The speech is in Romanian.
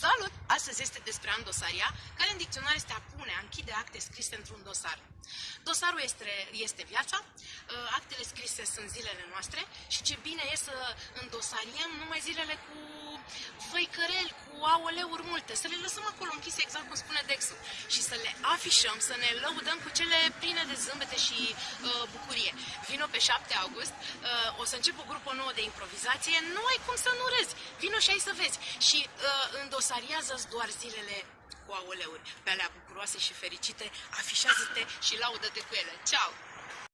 Salut! Astăzi este despre a îndosaria, care în dicționar este a pune, a închide acte scrise într-un dosar. Dosarul este, este viața, ă, actele scrise sunt zilele noastre și ce bine e să îndosariem numai zilele cu făicăreli, cu aoleuri multe, să le lăsăm acolo închise exact cum spune Dexul și să le afișăm, să ne lăudăm cu cele pline de zâmbete și uh, bucurie. Vino pe 7 august, uh, o să încep o grupă nouă de improvizație, nu ai cum să nu râzi. Vino și ai să vezi. Și uh, îndosariază-ți doar zilele cu aoleuri, pe alea bucuroase și fericite, afișează-te și laudă-te cu ele. Ceau!